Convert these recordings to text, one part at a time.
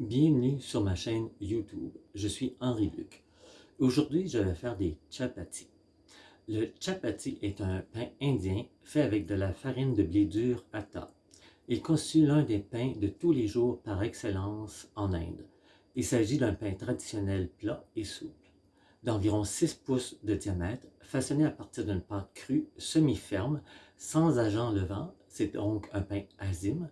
Bienvenue sur ma chaîne YouTube. Je suis Henri Luc. Aujourd'hui, je vais faire des chapatis. Le chapati est un pain indien fait avec de la farine de blé dur atta. Il constitue l'un des pains de tous les jours par excellence en Inde. Il s'agit d'un pain traditionnel plat et souple, d'environ 6 pouces de diamètre, façonné à partir d'une pâte crue semi-ferme, sans agent levant, c'est donc un pain azime,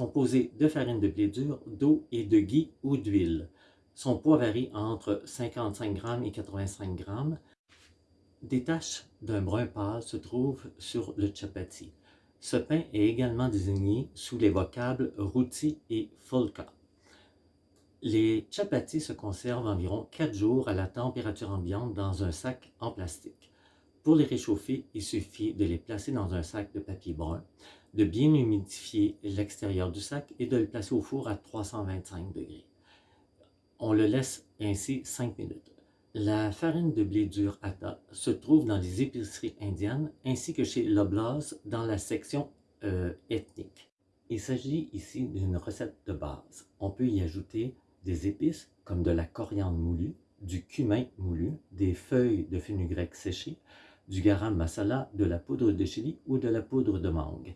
composé de farine de blé dur, d'eau et de ghee ou d'huile. Son poids varie entre 55 g et 85 g. Des taches d'un brun pâle se trouvent sur le chapati. Ce pain est également désigné sous les vocables roti et fulka. Les chapatis se conservent environ 4 jours à la température ambiante dans un sac en plastique. Pour les réchauffer, il suffit de les placer dans un sac de papier brun, de bien humidifier l'extérieur du sac et de le placer au four à 325 degrés. On le laisse ainsi 5 minutes. La farine de blé dur atta se trouve dans les épiceries indiennes ainsi que chez Loblaws dans la section euh, ethnique. Il s'agit ici d'une recette de base. On peut y ajouter des épices comme de la coriandre moulue, du cumin moulu, des feuilles de fenugrec séchées, du garam masala, de la poudre de chili ou de la poudre de mangue.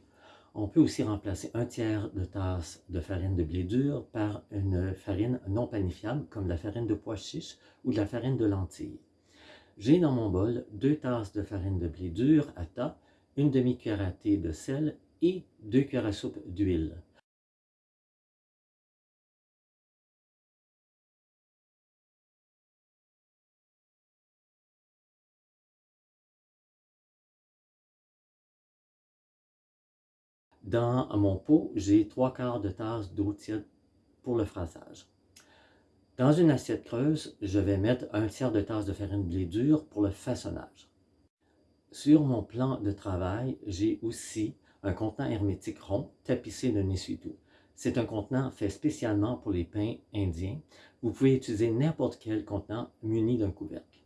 On peut aussi remplacer un tiers de tasse de farine de blé dur par une farine non panifiable comme la farine de pois chiche ou de la farine de lentilles. J'ai dans mon bol deux tasses de farine de blé dur à tas, une demi-cuillère à thé de sel et deux cuillères à soupe d'huile. Dans mon pot, j'ai trois quarts de tasse d'eau tiède pour le phrasage. Dans une assiette creuse, je vais mettre un tiers de tasse de farine blé dur pour le façonnage. Sur mon plan de travail, j'ai aussi un contenant hermétique rond tapissé d'un essuie-tout. C'est un contenant fait spécialement pour les pains indiens. Vous pouvez utiliser n'importe quel contenant muni d'un couvercle.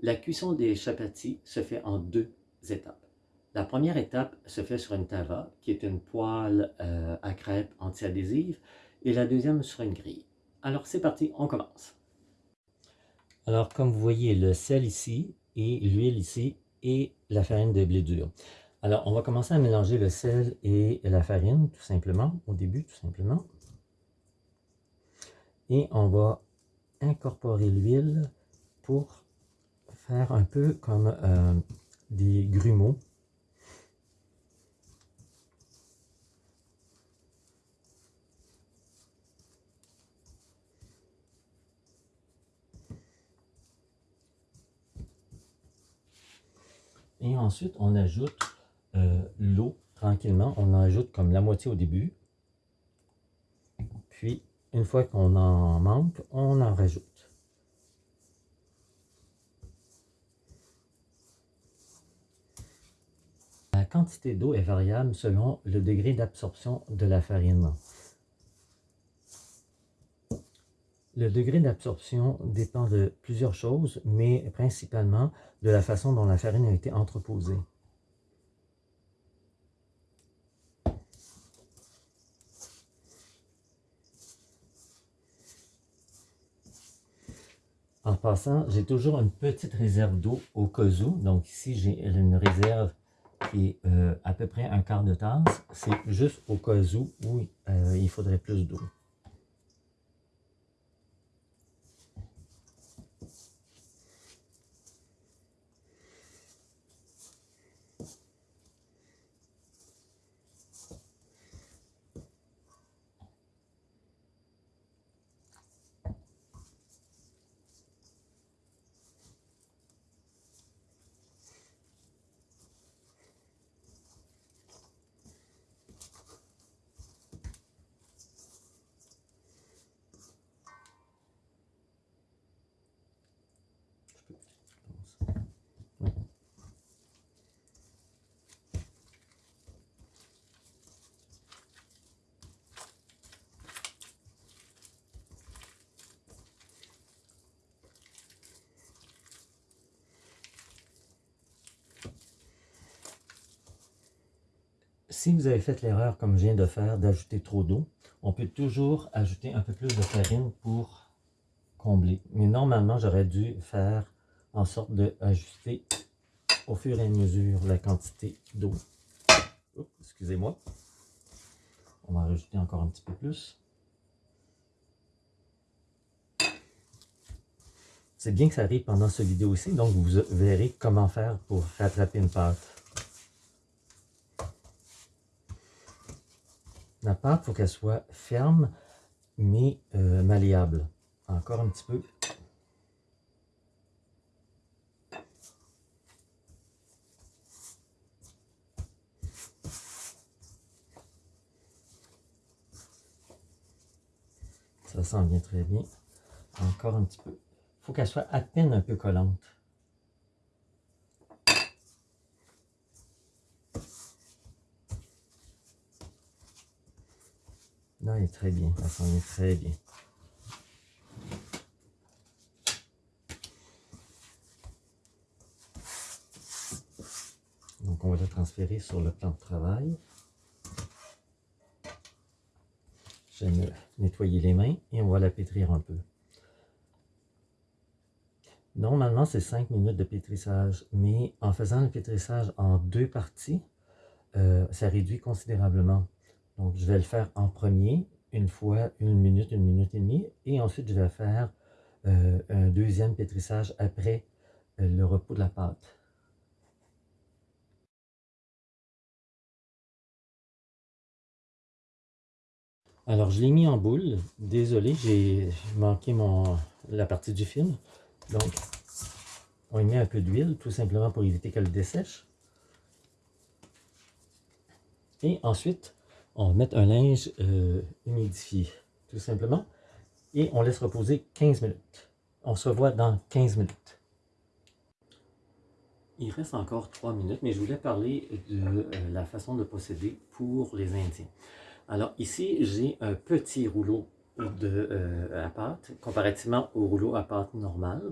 La cuisson des chapatis se fait en deux étapes. La première étape se fait sur une tava, qui est une poêle euh, à crêpes anti-adhésive, et la deuxième sur une grille. Alors c'est parti, on commence. Alors comme vous voyez, le sel ici, et l'huile ici, et la farine de blé dur. Alors on va commencer à mélanger le sel et la farine, tout simplement, au début, tout simplement. Et on va incorporer l'huile pour faire un peu comme euh, des grumeaux Et ensuite, on ajoute euh, l'eau tranquillement. On en ajoute comme la moitié au début. Puis, une fois qu'on en manque, on en rajoute. La quantité d'eau est variable selon le degré d'absorption de la farine. Le degré d'absorption dépend de plusieurs choses, mais principalement de la façon dont la farine a été entreposée. En passant, j'ai toujours une petite réserve d'eau au cas. Donc ici, j'ai une réserve qui est euh, à peu près un quart de tasse. C'est juste au cas où, où euh, il faudrait plus d'eau. Si vous avez fait l'erreur, comme je viens de faire, d'ajouter trop d'eau, on peut toujours ajouter un peu plus de farine pour combler. Mais normalement, j'aurais dû faire en sorte d'ajuster au fur et à mesure la quantité d'eau. Excusez-moi. On va rajouter encore un petit peu plus. C'est bien que ça arrive pendant cette vidéo aussi, donc vous verrez comment faire pour rattraper une pâte. La pâte, il faut qu'elle soit ferme, mais euh, malléable. Encore un petit peu. Ça sent bien très bien. Encore un petit peu. Il faut qu'elle soit à peine un peu collante. Là, elle est très bien. Ça sent très bien. Donc, on va la transférer sur le plan de travail. Je vais nettoyer les mains et on va la pétrir un peu. Normalement, c'est 5 minutes de pétrissage, mais en faisant le pétrissage en deux parties, euh, ça réduit considérablement. Donc, je vais le faire en premier, une fois une minute, une minute et demie, et ensuite, je vais faire euh, un deuxième pétrissage après euh, le repos de la pâte. Alors, je l'ai mis en boule. Désolé, j'ai manqué la partie du film. Donc, on y met un peu d'huile, tout simplement pour éviter qu'elle dessèche. Et ensuite, on va mettre un linge euh, humidifié, tout simplement. Et on laisse reposer 15 minutes. On se revoit dans 15 minutes. Il reste encore 3 minutes, mais je voulais parler de euh, la façon de procéder pour les Indiens. Alors ici, j'ai un petit rouleau de, euh, à pâte, comparativement au rouleau à pâte normal.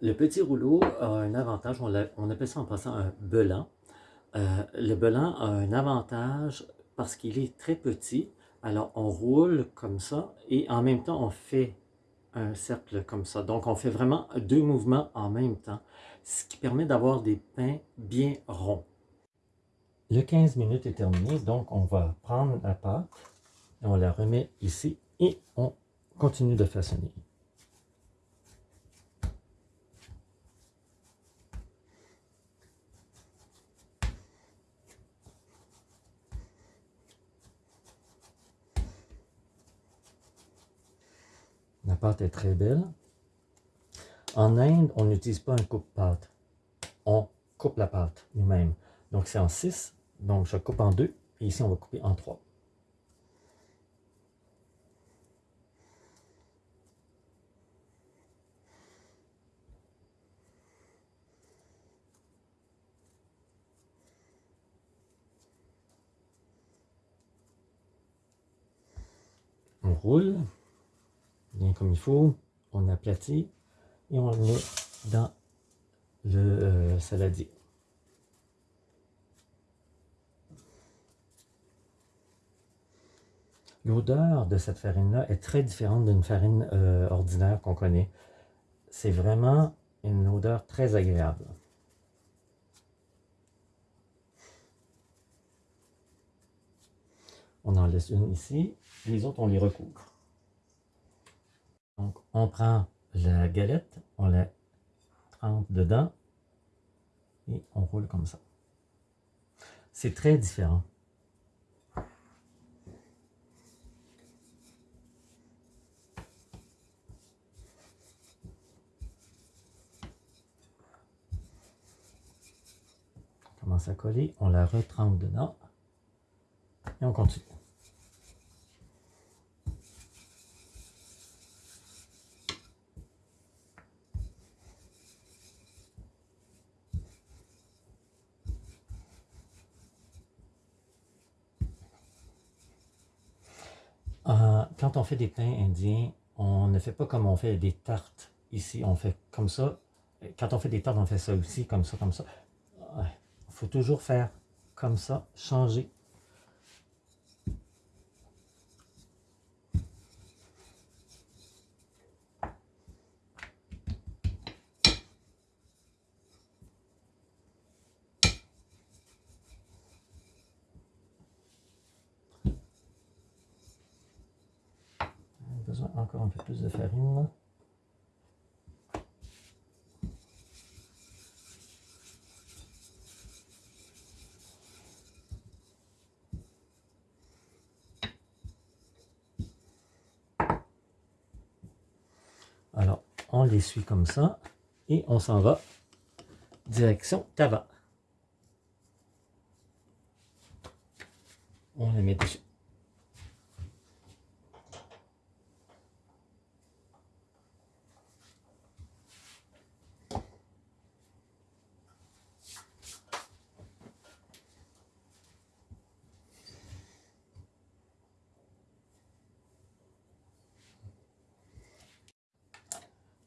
Le petit rouleau a un avantage, on, appelle ça en passant un belan. Le belan a un avantage parce qu'il est très petit. Alors on roule comme ça et en même temps on fait un cercle comme ça. Donc on fait vraiment deux mouvements en même temps, ce qui permet d'avoir des pains bien ronds. Le 15 minutes est terminé, donc on va prendre la pâte, on la remet ici et on continue de façonner. La pâte est très belle. En Inde, on n'utilise pas un coupe-pâte. On coupe la pâte nous-mêmes. Donc c'est en 6 donc, je coupe en deux. Et ici, on va couper en trois. On roule bien comme il faut. On aplatit et on le met dans le euh, saladier. L'odeur de cette farine-là est très différente d'une farine euh, ordinaire qu'on connaît. C'est vraiment une odeur très agréable. On en laisse une ici, les autres on les recouvre. Donc on prend la galette, on la trempe dedans et on roule comme ça. C'est très différent. commence à coller, on la retrempe dedans et on continue. Euh, quand on fait des pains indiens, on ne fait pas comme on fait des tartes ici. On fait comme ça. Quand on fait des tartes, on fait ça aussi, comme ça, comme ça faut toujours faire comme ça, changer encore un peu plus de farine. Alors, on l'essuie comme ça et on s'en va direction Tava. On la met dessus.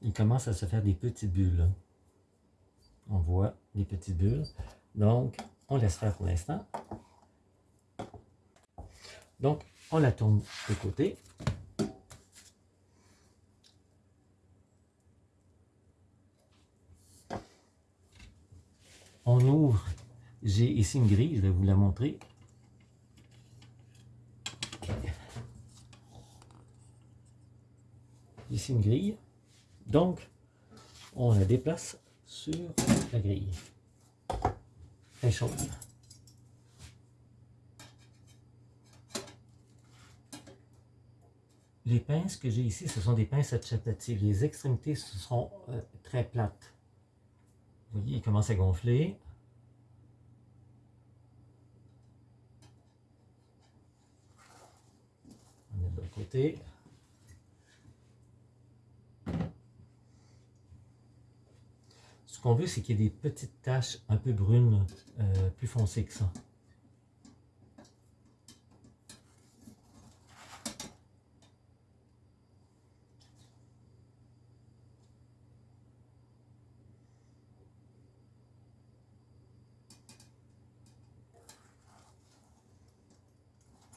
il à se faire des petites bulles. On voit les petites bulles. Donc, on laisse faire pour l'instant. Donc, on la tourne de côté. On ouvre. J'ai ici une grille, je vais vous la montrer. Ici une grille. Donc, on la déplace sur la grille. Elle chaude. Les pinces que j'ai ici, ce sont des pinces chapati. Les extrémités ce sont euh, très plates. Vous voyez, il commence à gonfler. On est de l'autre côté. Qu'on veut, c'est qu'il y ait des petites taches un peu brunes, euh, plus foncées que ça.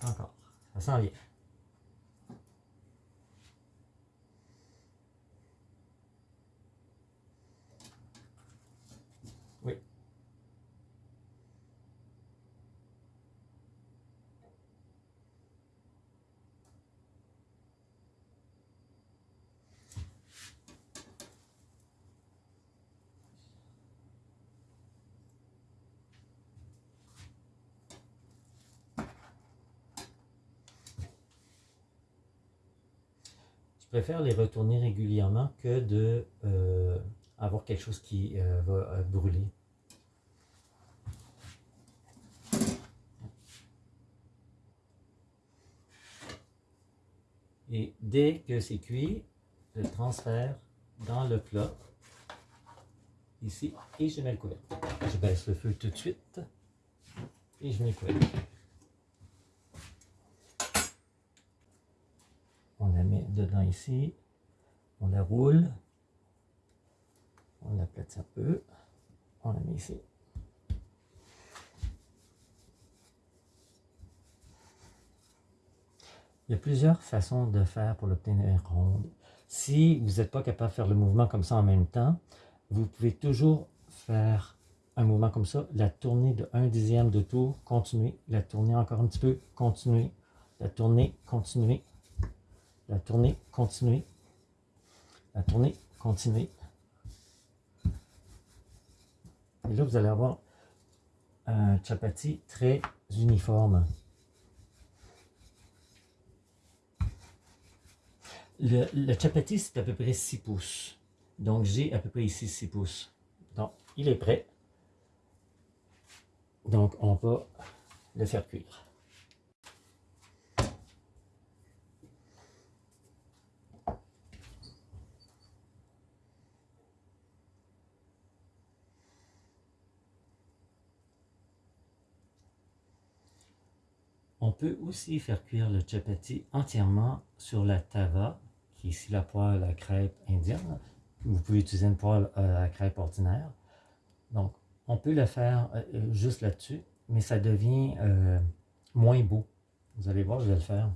Encore, ça sent bien. Préfère les retourner régulièrement que de euh, avoir quelque chose qui euh, va euh, brûler. Et dès que c'est cuit, je le transfère dans le plat, ici, et je mets le couvercle. Je baisse le feu tout de suite, et je mets le couvercle. on la met dedans ici, on la roule, on la place un peu, on la met ici. Il y a plusieurs façons de faire pour l'obtenir ronde. Si vous n'êtes pas capable de faire le mouvement comme ça en même temps, vous pouvez toujours faire un mouvement comme ça, la tourner de 1 dixième de tour, continuer, la tourner encore un petit peu, continuer, la tourner, continuer, la tournée continuer, la tournée continuer. Et là, vous allez avoir un chapati très uniforme. Le, le chapati, c'est à peu près 6 pouces. Donc, j'ai à peu près ici 6 pouces. Donc, il est prêt. Donc, on va le faire cuire. On peut aussi faire cuire le chapati entièrement sur la tava, qui est ici la poêle à crêpe indienne. Vous pouvez utiliser une poêle à crêpe ordinaire. Donc, on peut le faire euh, euh, juste là-dessus, mais ça devient euh, moins beau. Vous allez voir, je vais le faire.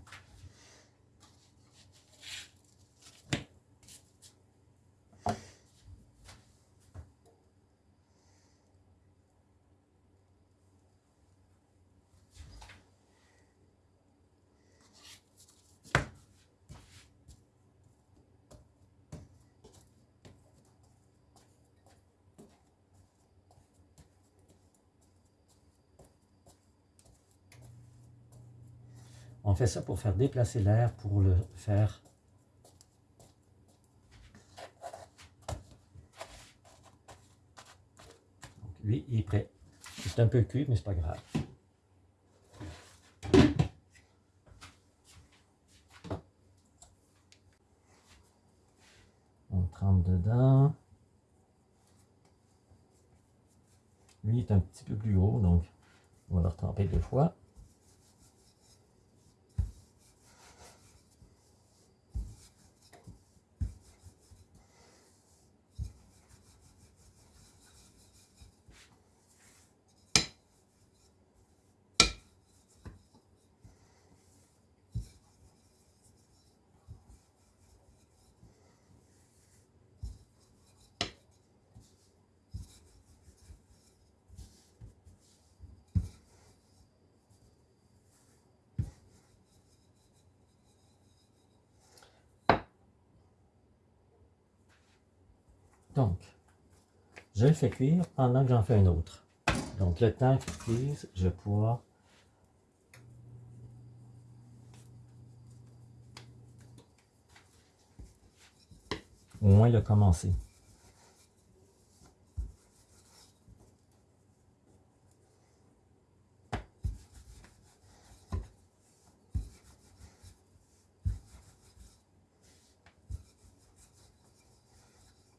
Ça pour faire déplacer l'air, pour le faire lui, il est prêt. C'est un peu cuit, mais c'est pas grave. On trempe dedans. Lui est un petit peu plus gros, donc on va le retremper deux fois. Donc, je le fais cuire pendant que j'en fais un autre. Donc, le temps qu'il cuise, je vais pouvoir au moins le commencer.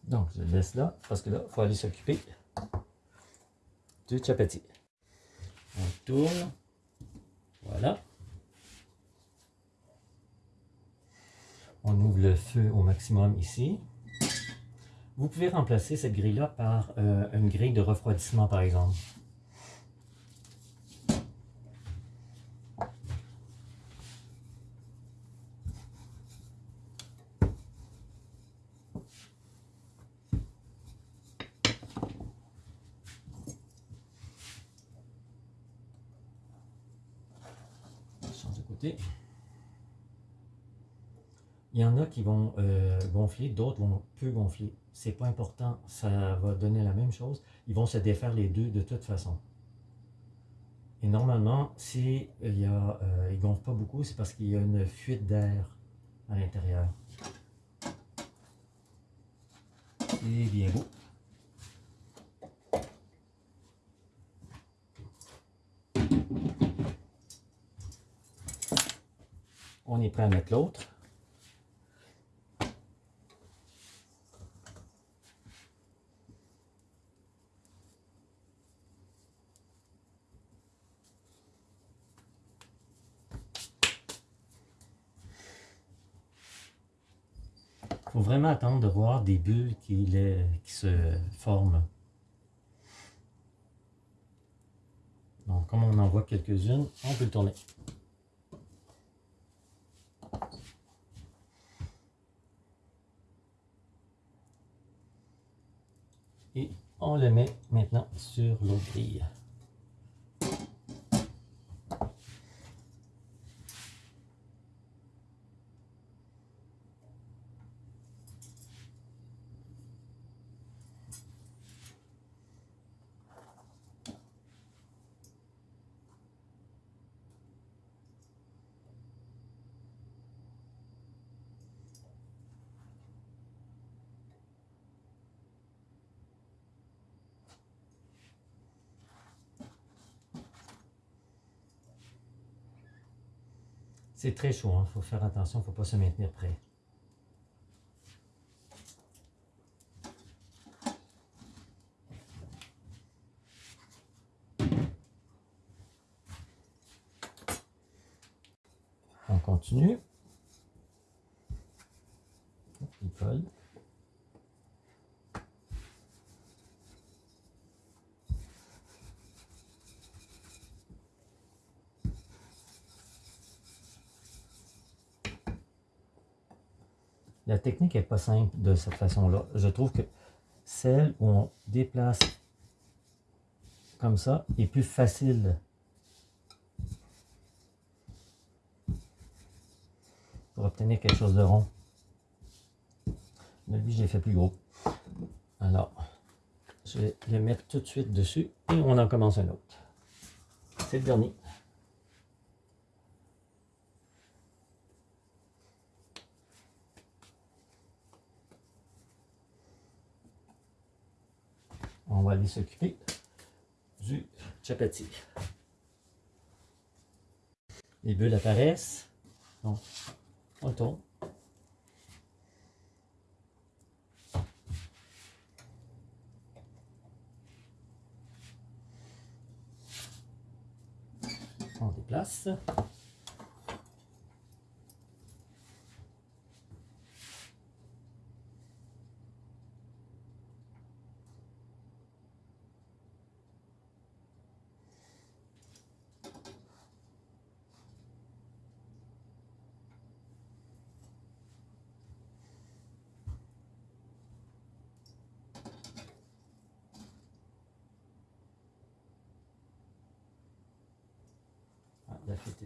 Donc, je laisse là, parce que là, il faut aller s'occuper du chapati. On tourne. Voilà. On ouvre le feu au maximum ici. Vous pouvez remplacer cette grille-là par euh, une grille de refroidissement, par exemple. Il y en a qui vont euh, d'autres vont peu gonfler. C'est pas important, ça va donner la même chose. Ils vont se défaire les deux de toute façon. Et normalement, si il y euh, gonfle pas beaucoup, c'est parce qu'il y a une fuite d'air à l'intérieur. C'est bien beau. On est prêt à mettre l'autre. Vraiment attendre de voir des bulles qui, se forment. Donc, comme on en voit quelques-unes, on peut le tourner. Et on le met maintenant sur l'autre grille. C'est très chaud, il hein. faut faire attention, il ne faut pas se maintenir prêt. On continue. Il colle. La technique n'est pas simple de cette façon-là. Je trouve que celle où on déplace comme ça est plus facile pour obtenir quelque chose de rond. Mais lui, j'ai fait plus gros. Alors, je vais le mettre tout de suite dessus et on en commence un autre. C'est le dernier. va aller s'occuper du chapati. Les bulles apparaissent. Donc, on tourne. On déplace.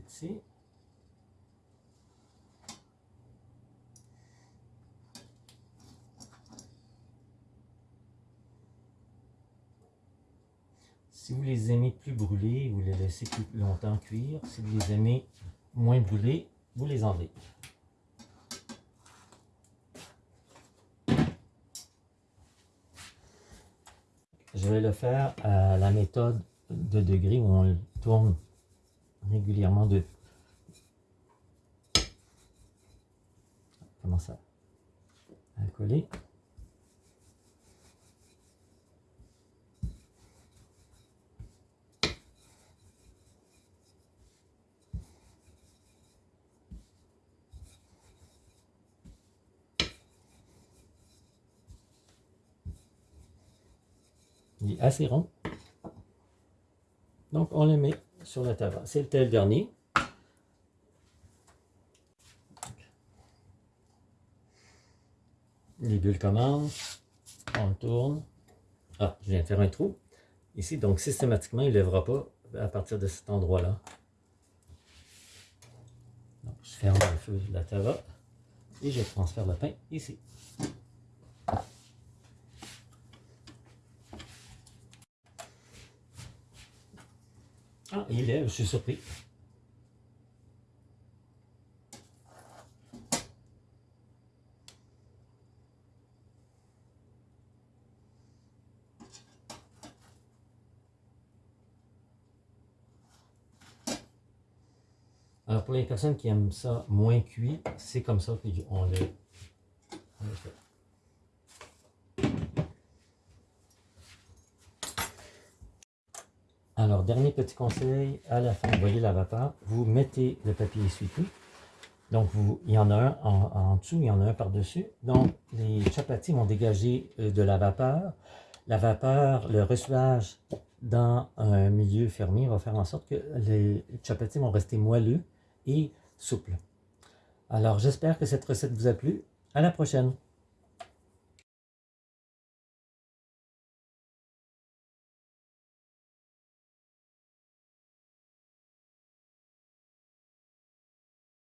Ici. Si vous les aimez plus brûlés, vous les laissez plus longtemps cuire. Si vous les aimez moins brûlés, vous les enlevez. Je vais le faire à la méthode de degrés où on le tourne régulièrement de commence à, à coller. Il est assez rond. Donc on le met sur la table. C'était le dernier. Les bulles commencent. On tourne. Ah, je viens de faire un trou. Ici, donc systématiquement, il ne lèvera pas à partir de cet endroit-là. Je ferme le feu de la tava et je transfère le pain ici. Il est, je suis surpris. Alors pour les personnes qui aiment ça moins cuit, c'est comme ça qu'on fait. Alors, dernier petit conseil, à la fin, vous voyez la vapeur, vous mettez le papier essuie-tout. Donc, vous, il y en a un en, en dessous, il y en a un par-dessus. Donc, les chapatis vont dégager euh, de la vapeur. La vapeur, le reçuage dans un milieu fermé va faire en sorte que les chapatis vont rester moelleux et souples. Alors, j'espère que cette recette vous a plu. À la prochaine!